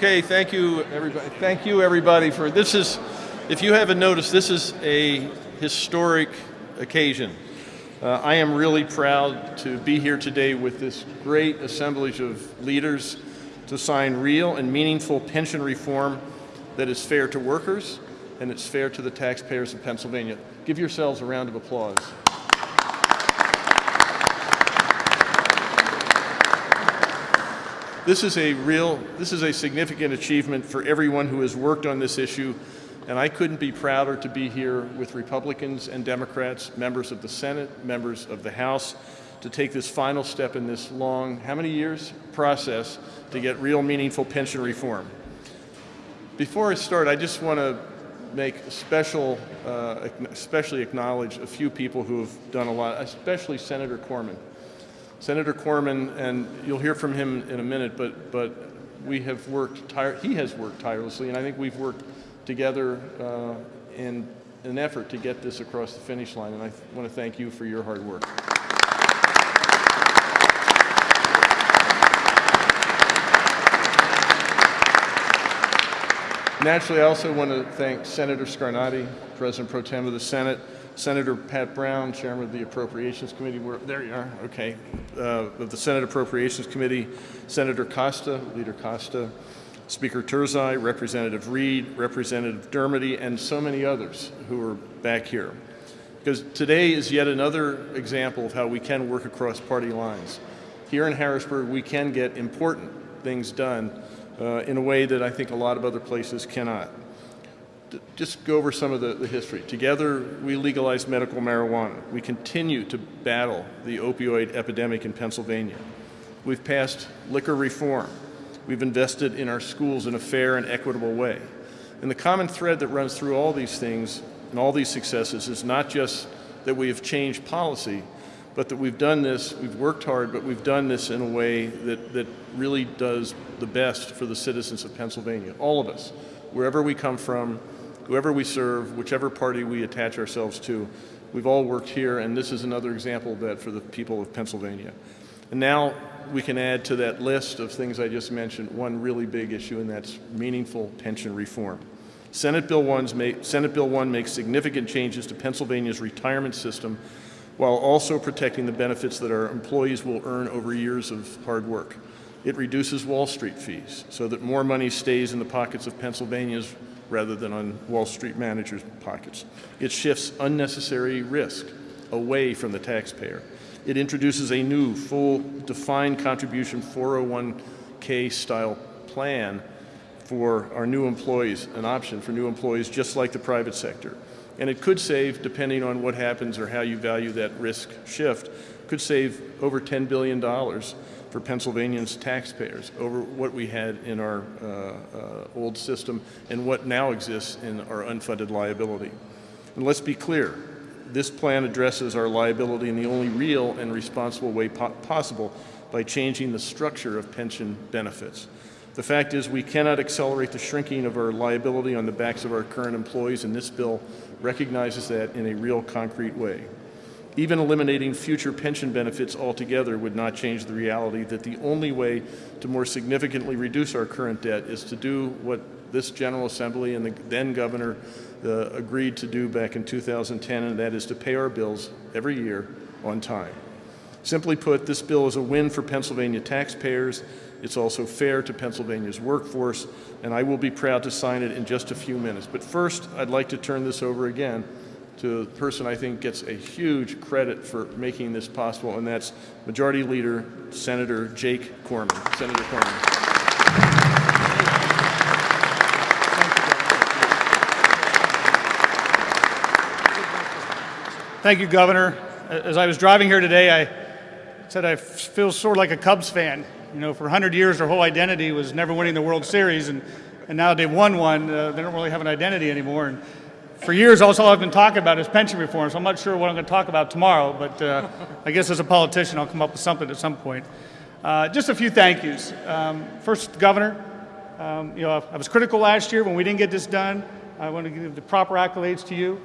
Okay, thank you everybody. Thank you everybody for, this is, if you haven't noticed, this is a historic occasion. Uh, I am really proud to be here today with this great assemblage of leaders to sign real and meaningful pension reform that is fair to workers and it's fair to the taxpayers of Pennsylvania. Give yourselves a round of applause. This is a real, this is a significant achievement for everyone who has worked on this issue, and I couldn't be prouder to be here with Republicans and Democrats, members of the Senate, members of the House, to take this final step in this long, how many years, process to get real meaningful pension reform. Before I start, I just want to make special, uh, especially acknowledge a few people who have done a lot, especially Senator Corman. Senator Corman, and you'll hear from him in a minute, but, but we have worked, he has worked tirelessly, and I think we've worked together uh, in an effort to get this across the finish line, and I want to thank you for your hard work. Naturally, I also want to thank Senator Scarnati, President Pro Tem of the Senate, Senator Pat Browne, Chairman of the Appropriations Committee, where, there you are, okay, uh, of the Senate Appropriations Committee, Senator Costa, Leader Costa, Speaker Turzai, Representative Reed, Representative Dermody, and so many others who are back here. Because today is yet another example of how we can work across party lines. Here in Harrisburg, we can get important things done uh, in a way that I think a lot of other places cannot just go over some of the, the, history. Together, we legalized medical marijuana. We continue to battle the opioid epidemic in Pennsylvania. We've passed liquor reform. We've invested in our schools in a fair and equitable way. And the common thread that runs through all these things and all these successes is not just that we have changed policy, but that we've done this, we've worked hard, but we've done this in a way that, that really does the best for the citizens of Pennsylvania, all of us, wherever we come from, whoever we serve, whichever party we attach ourselves to, we've all worked here, and this is another example of that for the people of Pennsylvania. And now we can add to that list of things I just mentioned one really big issue, and that's meaningful pension reform. Senate Bill, 1's make, Senate Bill 1 makes significant changes to Pennsylvania's retirement system while also protecting the benefits that our employees will earn over years of hard work. It reduces Wall Street fees so that more money stays in the pockets of Pennsylvania's rather than on Wall Street managers' pockets. It shifts unnecessary risk away from the taxpayer. It introduces a new, full, defined contribution 401k style plan for our new employees, an option for new employees just like the private sector. And it could save, depending on what happens or how you value that risk shift, could save over $10 billion for Pennsylvanians taxpayers over what we had in our uh, uh, old system and what now exists in our unfunded liability. And let's be clear, this plan addresses our liability in the only real and responsible way po possible by changing the structure of pension benefits. The fact is we cannot accelerate the shrinking of our liability on the backs of our current employees, and this bill recognizes that in a real concrete way. Even eliminating future pension benefits altogether would not change the reality that the only way to more significantly reduce our current debt is to do what this General Assembly and the then governor uh, agreed to do back in 2010, and that is to pay our bills every year on time. Simply put, this bill is a win for Pennsylvania taxpayers. It's also fair to Pennsylvania's workforce, and I will be proud to sign it in just a few minutes. But first, I'd like to turn this over again to the person I think gets a huge credit for making this possible, and that's Majority Leader Senator Jake Corman. Senator Corman. Thank you, Governor. As I was driving here today, I said I feel sort of like a Cubs fan. You know, for 100 years, their whole identity was never winning the World Series, and, and now they've won one, uh, they don't really have an identity anymore. And for years, also I've been talking about is pension reform, so I'm not sure what I'm going to talk about tomorrow, but uh, I guess as a politician, I'll come up with something at some point. Uh, just a few thank yous. Um, first, Governor, um, you know, I was critical last year when we didn't get this done. I want to give the proper accolades to you.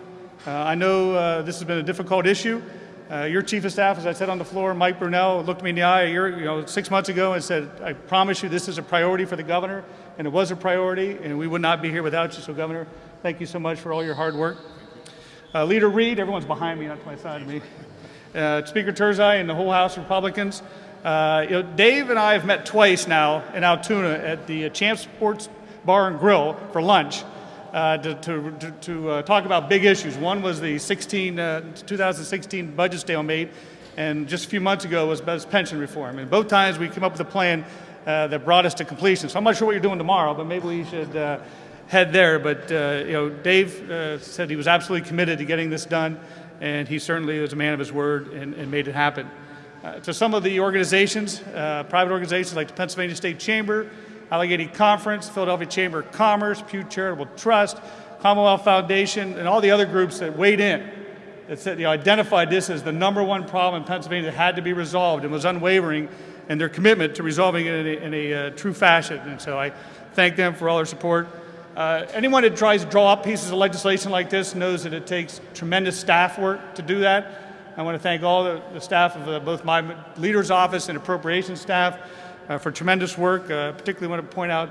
Uh, I know uh, this has been a difficult issue. Uh, your chief of staff, as I said on the floor, Mike Brunelle, looked me in the eye year, you know, six months ago and said, I promise you this is a priority for the governor, and it was a priority, and we would not be here without you. So, Governor, thank you so much for all your hard work. Uh, Leader Reed, everyone's behind me, not to my side of me. Uh, Speaker Turzai and the whole House Republicans. Uh, you know, Dave and I have met twice now in Altoona at the uh, Champ Sports Bar and Grill for lunch uh, to, to, to, uh, talk about big issues. One was the 16, uh, 2016 budget stalemate, and just a few months ago was was pension reform. And both times we came up with a plan uh, that brought us to completion. So I'm not sure what you're doing tomorrow, but maybe we should head there. But uh, you know, Dave uh, said he was absolutely committed to getting this done, and he certainly was a man of his word and, and made it happen. Uh, to some of the organizations, uh, private organizations like the Pennsylvania State Chamber, Allegheny Conference, Philadelphia Chamber of Commerce, Pew Charitable Trust, Commonwealth Foundation, and all the other groups that weighed in that said, you know, identified this as the number one problem in Pennsylvania that had to be resolved and was unwavering in their commitment to resolving it in a, in a uh, true fashion. And so I thank them for all their support. Uh, anyone that tries to draw up pieces of legislation like this knows that it takes tremendous staff work to do that. I want to thank all the, the staff of uh, both my leader's office and appropriations staff uh, for tremendous work. Uh, particularly want to point out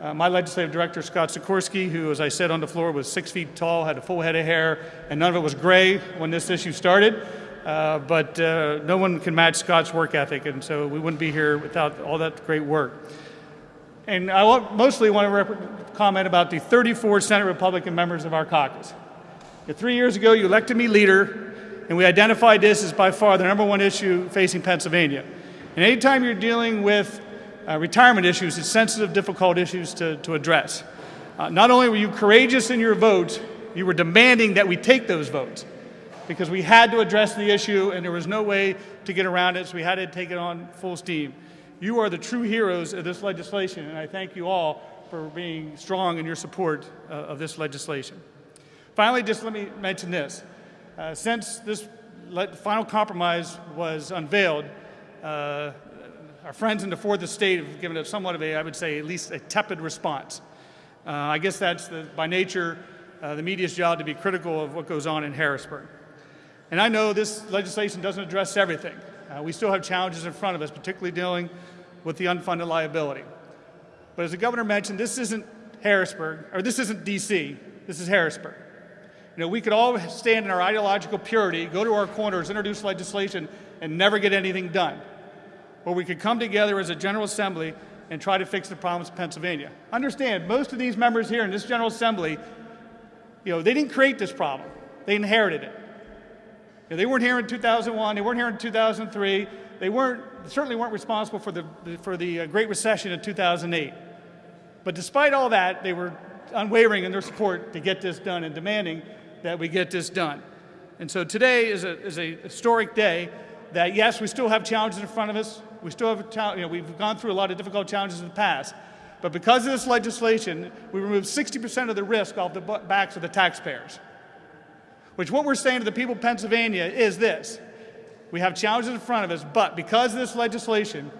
uh, my legislative director, Scott Sikorsky, who, as I said on the floor, was six feet tall, had a full head of hair, and none of it was gray when this issue started. Uh, but no one can match Scott's work ethic, and so we wouldn't be here without all that great work. And I mostly want to comment about the 34 Senate Republican members of our caucus. Three years ago, you elected me leader, and we identified this as by far the number one issue facing Pennsylvania. And anytime you're dealing with uh, retirement issues, it's sensitive, difficult issues to, to address. Uh, not only were you courageous in your votes, you were demanding that we take those votes because we had to address the issue and there was no way to get around it, so we had to take it on full steam. You are the true heroes of this legislation, and I thank you all for being strong in your support uh, of this legislation. Finally, just let me mention this. Uh, since this final compromise was unveiled, uh, our friends in the fourth estate have given it somewhat of a, I would say, at least a tepid response. Uh, I guess that's the, by nature uh, the media's job to be critical of what goes on in Harrisburg. And I know this legislation doesn't address everything. Uh, we still have challenges in front of us, particularly dealing with the unfunded liability. But as the governor mentioned, this isn't Harrisburg, or this isn't D.C., this is Harrisburg. You know, we could all stand in our ideological purity, go to our corners, introduce legislation, and never get anything done. Or we could come together as a General Assembly and try to fix the problems of Pennsylvania. Understand, most of these members here in this General Assembly, you know, they didn't create this problem. They inherited it. You know, they weren't here in 2001. They weren't here in 2003. They weren't certainly weren't responsible for the for the uh, Great Recession in 2008. But despite all that, they were unwavering in their support to get this done and demanding that we get this done. And so today is a, is a historic day that, yes, we still have challenges in front of us. We still have, you know, we've gone through a lot of difficult challenges in the past. But because of this legislation, we removed 60% of the risk off the backs of the taxpayers. Which what we're saying to the people of Pennsylvania is this. We have challenges in front of us, but because of this legislation,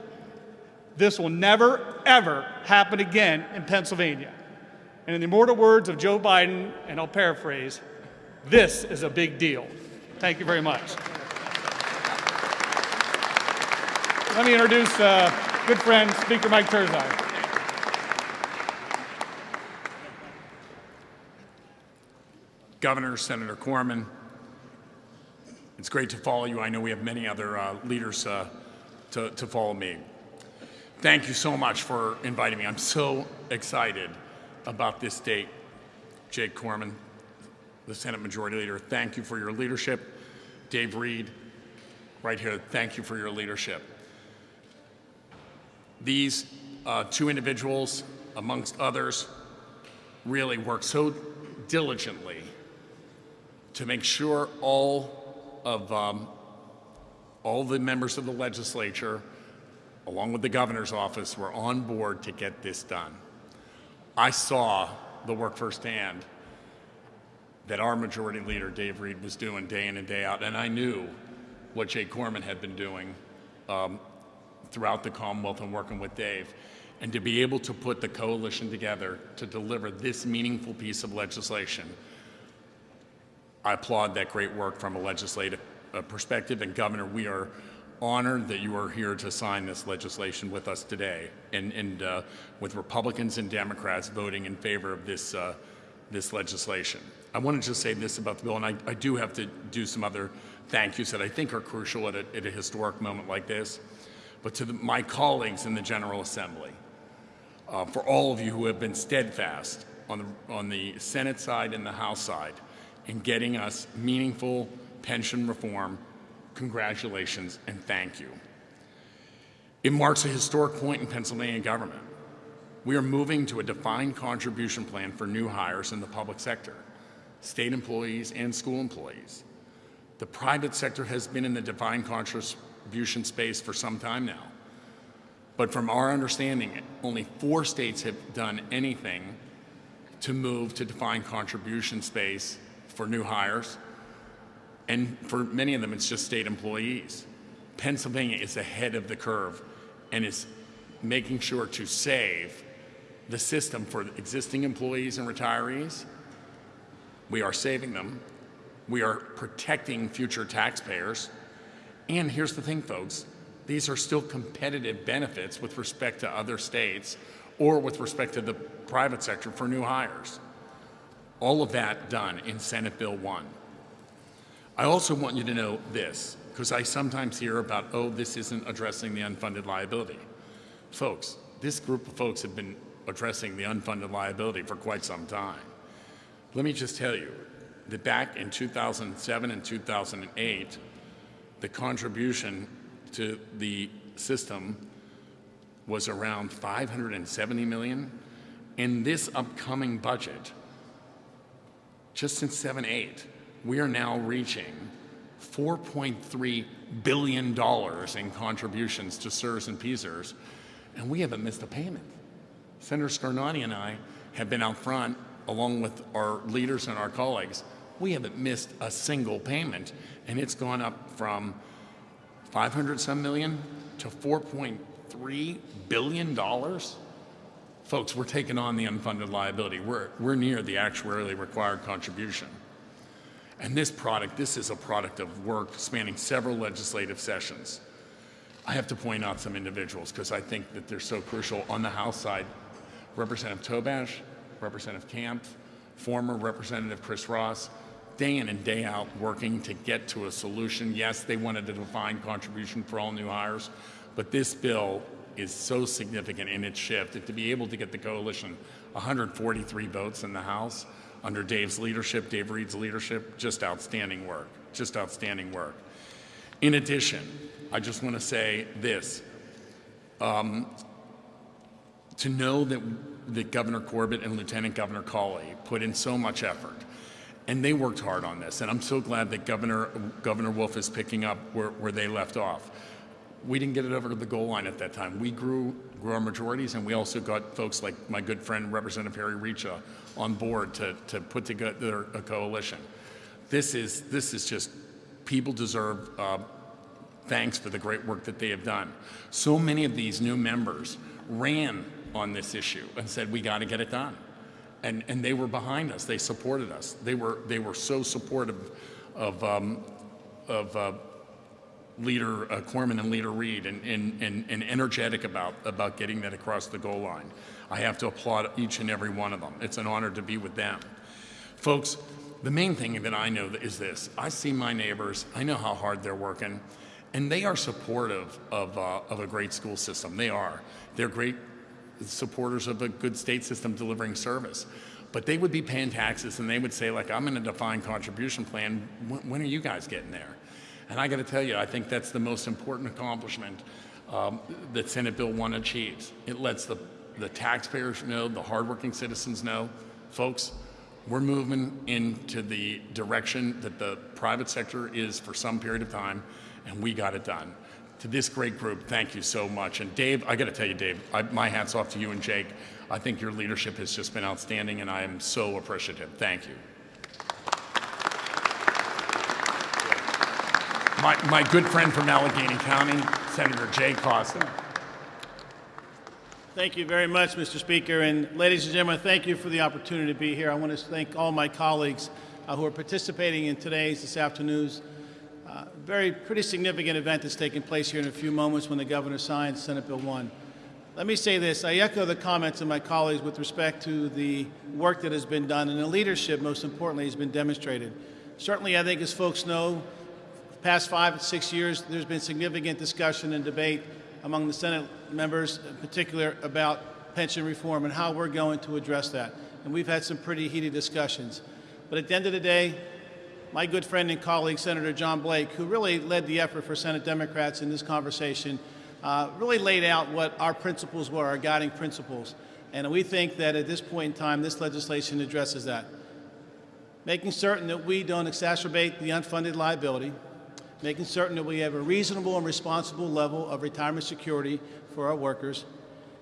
this will never, ever happen again in Pennsylvania. And in the immortal words of Joe Biden, and I'll paraphrase, this is a big deal. Thank you very much. Let me introduce uh, good friend, Speaker Mike Turzai. Governor, Senator Corman, it's great to follow you. I know we have many other uh, leaders uh, to, to follow me. Thank you so much for inviting me. I'm so excited about this date. Jake Corman, the Senate Majority Leader, thank you for your leadership. Dave Reed, right here, thank you for your leadership. These uh, two individuals, amongst others, really worked so diligently to make sure all of um, all the members of the legislature, along with the governor's office, were on board to get this done. I saw the work firsthand that our majority leader, Dave Reed, was doing day in and day out, and I knew what Jay Corman had been doing um, throughout the Commonwealth and working with Dave. And to be able to put the coalition together to deliver this meaningful piece of legislation, I applaud that great work from a legislative uh, perspective. And Governor, we are honored that you are here to sign this legislation with us today, and, and uh, with Republicans and Democrats voting in favor of this, uh, this legislation. I want to just say this about the bill, and I, I do have to do some other thank yous that I think are crucial at a, at a historic moment like this. But to the, my colleagues in the General Assembly, uh, for all of you who have been steadfast on the, on the Senate side and the House side in getting us meaningful pension reform, congratulations and thank you. It marks a historic point in Pennsylvania government. We are moving to a defined contribution plan for new hires in the public sector, state employees and school employees. The private sector has been in the defined contribution space for some time now. But from our understanding, only four states have done anything to move to defined contribution space for new hires. And for many of them, it's just state employees. Pennsylvania is ahead of the curve and is making sure to save the system for existing employees and retirees. We are saving them. We are protecting future taxpayers. And here's the thing, folks these are still competitive benefits with respect to other states or with respect to the private sector for new hires. All of that done in Senate Bill 1. I also want you to know this, because I sometimes hear about, oh, this isn't addressing the unfunded liability. Folks, this group of folks have been addressing the unfunded liability for quite some time. Let me just tell you that back in 2007 and 2008, the contribution to the system was around 570 million. In this upcoming budget, just since 7-8, we are now reaching $4.3 billion in contributions to CSRS and PSERS, and we haven't missed a payment. Senator Scarnati and I have been out front, along with our leaders and our colleagues. We haven't missed a single payment, and it's gone up from 500 some million to 4.3 billion dollars. Folks, we're taking on the unfunded liability. We're, we're near the actuarially required contribution. And this product, this is a product of work spanning several legislative sessions. I have to point out some individuals because I think that they're so crucial. On the House side, Representative Tobash, Representative Kampf, former Representative Chris Ross, day in and day out working to get to a solution. Yes, they wanted a defined contribution for all new hires, but this bill is so significant in its shift that to be able to get the coalition 143 votes in the House under Dave's leadership, Dave Reed's leadership, just outstanding work, just outstanding work. In addition, I just want to say this. Um, to know that, that Governor Corbett and Lieutenant Governor Cawley put in so much effort, and they worked hard on this, and I'm so glad that Governor, Governor Wolf is picking up where, where they left off. We didn't get it over to the goal line at that time. We grew, grew our majorities, and we also got folks like my good friend Representative Harry Richa on board to, to put together a coalition. This is, this is just, people deserve uh, thanks for the great work that they have done. So many of these new members ran on this issue and said, we got to get it done. And, and they were behind us. They supported us. They were, they were so supportive of, um, of uh, Leader uh, Corman and Leader Reed and, and, and, and energetic about, about getting that across the goal line. I have to applaud each and every one of them. It's an honor to be with them. Folks, the main thing that I know is this. I see my neighbors. I know how hard they're working. And they are supportive of, uh, of a great school system. They are. They're great supporters of a good state system delivering service. But they would be paying taxes and they would say, like, I'm in a defined contribution plan. When, when are you guys getting there? And I got to tell you, I think that's the most important accomplishment um, that Senate Bill 1 achieves. It lets the, the taxpayers know, the hardworking citizens know, folks, we're moving into the direction that the private sector is for some period of time, and we got it done. To this great group, thank you so much. And Dave, I got to tell you, Dave, I, my hat's off to you and Jake. I think your leadership has just been outstanding, and I am so appreciative. Thank you. My, my good friend from Allegheny County, Senator Jay Costa. Thank you very much, Mr. Speaker. And ladies and gentlemen, thank you for the opportunity to be here. I want to thank all my colleagues uh, who are participating in today's, this afternoon's uh, very pretty significant event that's taking place here in a few moments when the governor signs Senate Bill 1. Let me say this. I echo the comments of my colleagues with respect to the work that has been done and the leadership, most importantly, has been demonstrated. Certainly, I think as folks know, past five, six years, there's been significant discussion and debate among the Senate members, in particular, about pension reform and how we're going to address that. And we've had some pretty heated discussions. But at the end of the day, my good friend and colleague, Senator John Blake, who really led the effort for Senate Democrats in this conversation, uh, really laid out what our principles were, our guiding principles. And we think that at this point in time, this legislation addresses that. Making certain that we don't exacerbate the unfunded liability, making certain that we have a reasonable and responsible level of retirement security for our workers,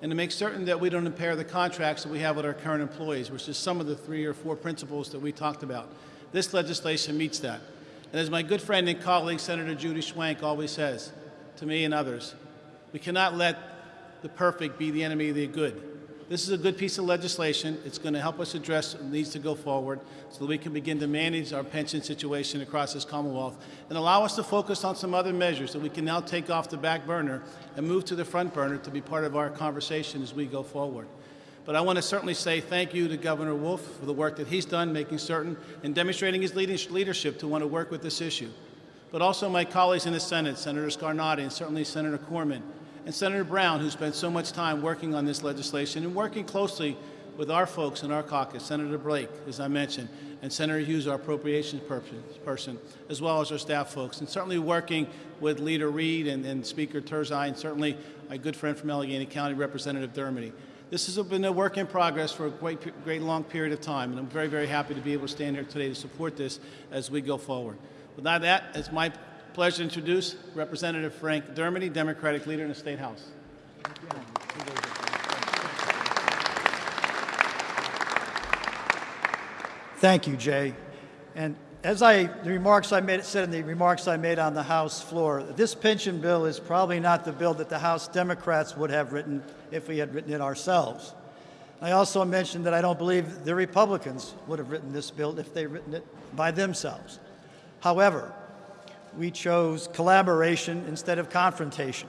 and to make certain that we don't impair the contracts that we have with our current employees, which is some of the three or four principles that we talked about. This legislation meets that. And as my good friend and colleague, Senator Judy Schwank, always says to me and others, we cannot let the perfect be the enemy of the good. This is a good piece of legislation. It's going to help us address needs to go forward so that we can begin to manage our pension situation across this Commonwealth and allow us to focus on some other measures that we can now take off the back burner and move to the front burner to be part of our conversation as we go forward. But I want to certainly say thank you to Governor Wolf for the work that he's done, making certain and demonstrating his leadership to want to work with this issue. But also my colleagues in the Senate, Senator Scarnati and certainly Senator Corman, and Senator Browne, who spent so much time working on this legislation and working closely with our folks in our caucus, Senator Blake, as I mentioned, and Senator Hughes, our appropriations person, as well as our staff folks, and certainly working with Leader Reed and, and Speaker Turzai, and certainly my good friend from Allegheny County, Representative Dermody. This has been a work in progress for a great, great long period of time, and I'm very, very happy to be able to stand here today to support this as we go forward. Without that, it's my pleasure to introduce Representative Frank Dermody, Democratic leader in the State House. Thank you, Jay. And as I, the remarks I made, said in the remarks I made on the House floor, this pension bill is probably not the bill that the House Democrats would have written if we had written it ourselves. I also mentioned that I don't believe the Republicans would have written this bill if they'd written it by themselves. However, we chose collaboration instead of confrontation.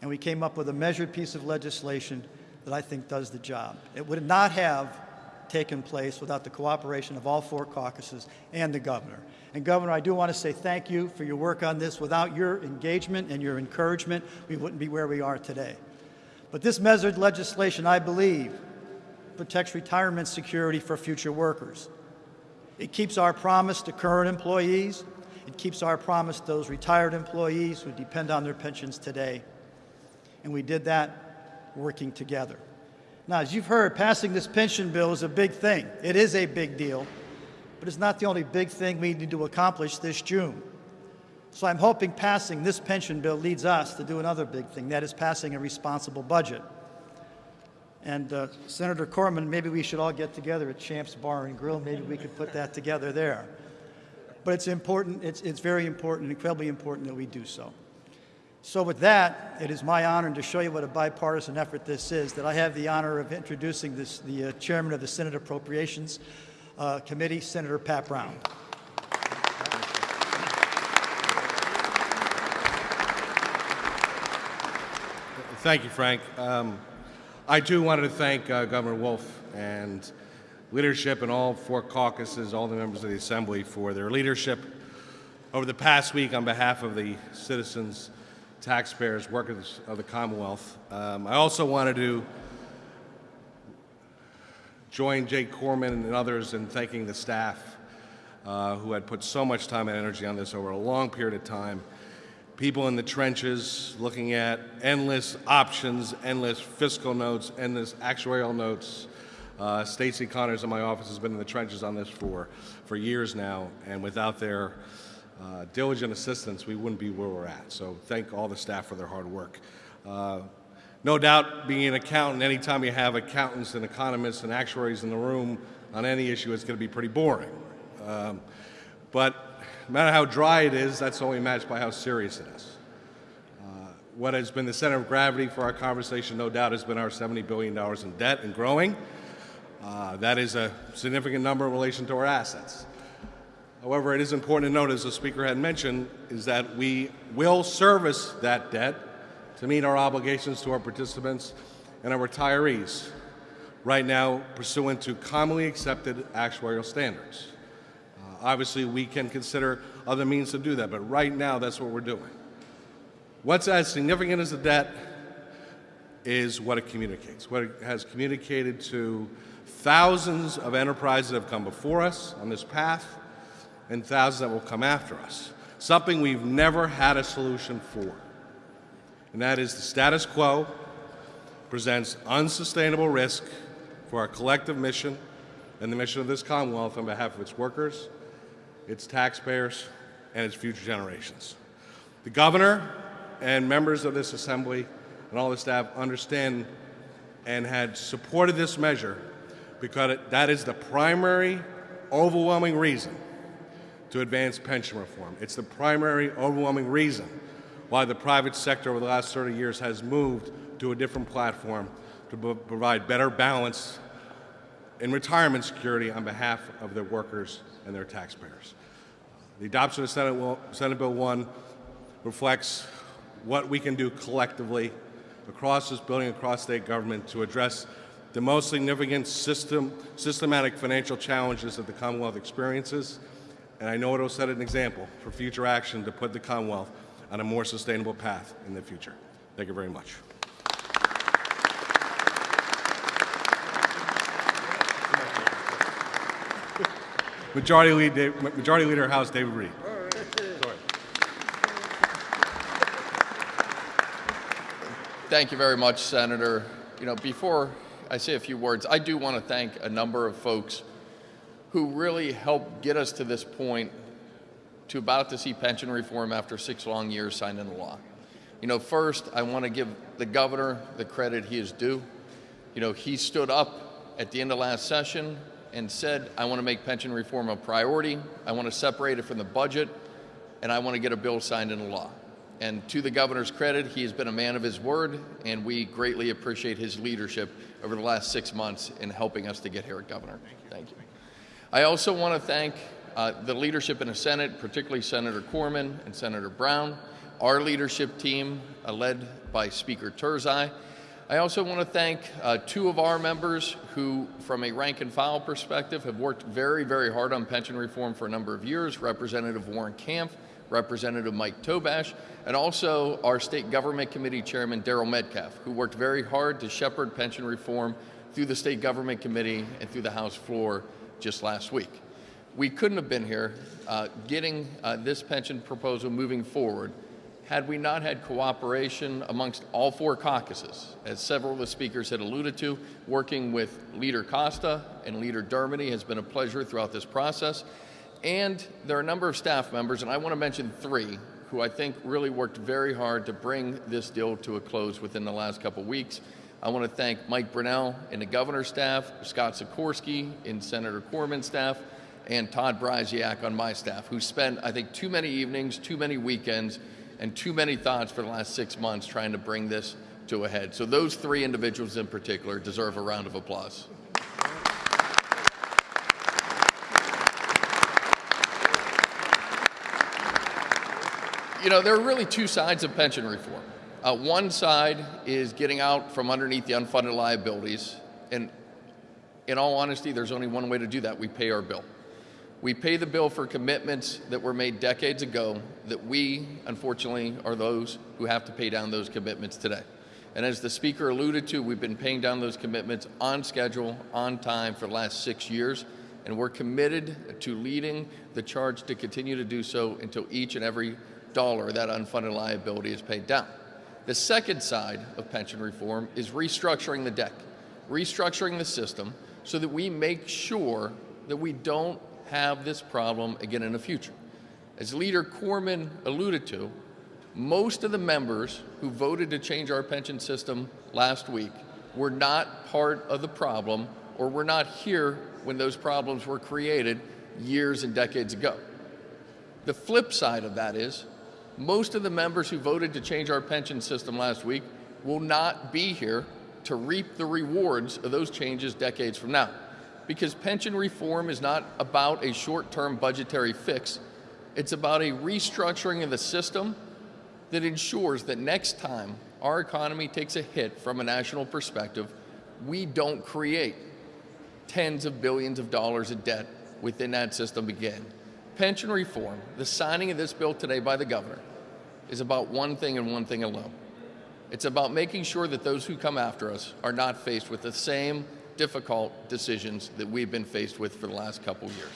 And we came up with a measured piece of legislation that I think does the job. It would not have taken place without the cooperation of all four caucuses and the governor. And Governor, I do want to say thank you for your work on this. Without your engagement and your encouragement, we wouldn't be where we are today. But this measured legislation, I believe, protects retirement security for future workers. It keeps our promise to current employees. It keeps our promise to those retired employees who depend on their pensions today. And we did that working together. Now, as you've heard, passing this pension bill is a big thing. It is a big deal, but it's not the only big thing we need to accomplish this June. So I'm hoping passing this pension bill leads us to do another big thing, that is passing a responsible budget. And uh, Senator Corman, maybe we should all get together at Champs Bar and Grill. Maybe we could put that together there. But it's important, it's, it's very important, incredibly important that we do so. So with that, it is my honor to show you what a bipartisan effort this is, that I have the honor of introducing this, the uh, chairman of the Senate Appropriations uh, Committee, Senator Pat Browne. Thank you, Frank. Um, I too wanted to thank uh, Governor Wolf and leadership and all four caucuses, all the members of the Assembly for their leadership over the past week on behalf of the citizens taxpayers, workers of the Commonwealth. Um, I also wanted to join Jake Corman and others in thanking the staff uh, who had put so much time and energy on this over a long period of time. People in the trenches looking at endless options, endless fiscal notes, endless actuarial notes. Uh, Connors in my office has been in the trenches on this for, for years now, and without their uh, diligent assistance, we wouldn't be where we're at. So thank all the staff for their hard work. Uh, no doubt, being an accountant, anytime you have accountants and economists and actuaries in the room on any issue, it's going to be pretty boring. Um, but no matter how dry it is, that's only matched by how serious it is. Uh, what has been the center of gravity for our conversation, no doubt, has been our $70 billion in debt and growing. Uh, that is a significant number in relation to our assets. However, it is important to note, as the Speaker had mentioned, is that we will service that debt to meet our obligations to our participants and our retirees, right now pursuant to commonly accepted actuarial standards. Uh, obviously, we can consider other means to do that, but right now, that's what we're doing. What's as significant as the debt is what it communicates, what it has communicated to thousands of enterprises have come before us on this path and thousands that will come after us. Something we've never had a solution for. And that is the status quo presents unsustainable risk for our collective mission and the mission of this Commonwealth on behalf of its workers, its taxpayers, and its future generations. The governor and members of this assembly and all the staff understand and had supported this measure because that is the primary overwhelming reason to advance pension reform. It's the primary overwhelming reason why the private sector over the last 30 years has moved to a different platform to provide better balance in retirement security on behalf of their workers and their taxpayers. The adoption of Senate, will, Senate Bill 1 reflects what we can do collectively across this building, across state government to address the most significant system, systematic financial challenges that the Commonwealth experiences. And I know it will set an example for future action to put the Commonwealth on a more sustainable path in the future. Thank you very much. Majority Majority Leader House David Reed. Thank you very much, Senator. You know, before I say a few words, I do want to thank a number of folks who really helped get us to this point to about to see pension reform after six long years signed into law. You know, first, I want to give the governor the credit he is due. You know, he stood up at the end of last session and said, I want to make pension reform a priority, I want to separate it from the budget, and I want to get a bill signed into law. And to the governor's credit, he has been a man of his word, and we greatly appreciate his leadership over the last six months in helping us to get here, Governor. Thank you. I also want to thank uh, the leadership in the Senate, particularly Senator Corman and Senator Browne, our leadership team, uh, led by Speaker Turzai. I also want to thank uh, two of our members who, from a rank and file perspective, have worked very, very hard on pension reform for a number of years, Representative Warren Kampf Representative Mike Tobash, and also our State Government Committee Chairman Daryl Metcalfe, who worked very hard to shepherd pension reform through the State Government Committee and through the House floor just last week. We couldn't have been here uh, getting uh, this pension proposal moving forward had we not had cooperation amongst all four caucuses. As several of the speakers had alluded to, working with Leader Costa and Leader Dermody has been a pleasure throughout this process. And there are a number of staff members, and I want to mention three, who I think really worked very hard to bring this deal to a close within the last couple weeks. I want to thank Mike Brunelle and the governor's staff, Scott Sikorsky and Senator Corman's staff, and Todd Brysiak on my staff, who spent, I think, too many evenings, too many weekends, and too many thoughts for the last six months trying to bring this to a head. So those three individuals in particular deserve a round of applause. You know, there are really two sides of pension reform. Uh, one side is getting out from underneath the unfunded liabilities. And in all honesty, there's only one way to do that. We pay our bill. We pay the bill for commitments that were made decades ago that we, unfortunately, are those who have to pay down those commitments today. And as the speaker alluded to, we've been paying down those commitments on schedule, on time for the last six years. And we're committed to leading the charge to continue to do so until each and every dollar that unfunded liability is paid down. The second side of pension reform is restructuring the deck, restructuring the system so that we make sure that we don't have this problem again in the future. As Leader Corman alluded to, most of the members who voted to change our pension system last week were not part of the problem or were not here when those problems were created years and decades ago. The flip side of that is most of the members who voted to change our pension system last week will not be here to reap the rewards of those changes decades from now. because pension reform is not about a short term budgetary fix, it's about a restructuring of the system that ensures that next time our economy takes a hit from a national perspective, we don't create tens of billions of dollars of debt within that system again. Pension reform, the signing of this bill today by the governor, is about one thing and one thing alone. It's about making sure that those who come after us are not faced with the same difficult decisions that we've been faced with for the last couple years.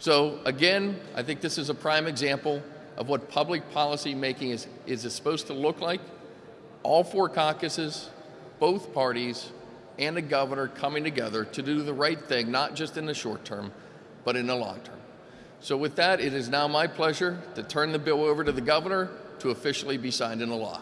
So again, I think this is a prime example of what public policy making is, is supposed to look like. All four caucuses, both parties, and the governor coming together to do the right thing, not just in the short term, but in the long term. So with that, it is now my pleasure to turn the bill over to the governor to officially be signed into law.